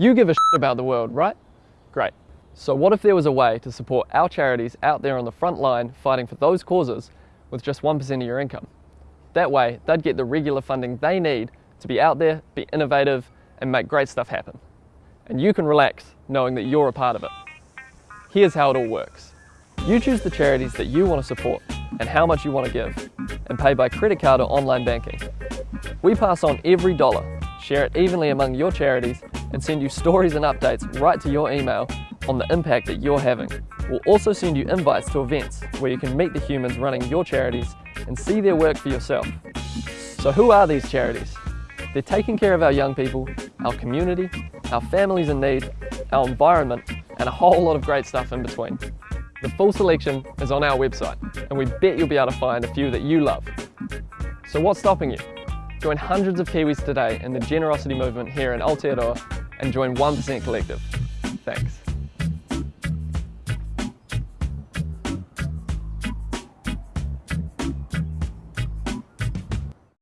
You give a shit about the world, right? Great. So what if there was a way to support our charities out there on the front line fighting for those causes with just 1% of your income? That way, they'd get the regular funding they need to be out there, be innovative, and make great stuff happen. And you can relax knowing that you're a part of it. Here's how it all works. You choose the charities that you want to support and how much you want to give, and pay by credit card or online banking. We pass on every dollar, share it evenly among your charities, and send you stories and updates right to your email on the impact that you're having. We'll also send you invites to events where you can meet the humans running your charities and see their work for yourself. So who are these charities? They're taking care of our young people, our community, our families in need, our environment, and a whole lot of great stuff in between. The full selection is on our website, and we bet you'll be able to find a few that you love. So what's stopping you? Join hundreds of Kiwis today in the generosity movement here in Aotearoa and join 1% Collective. Thanks.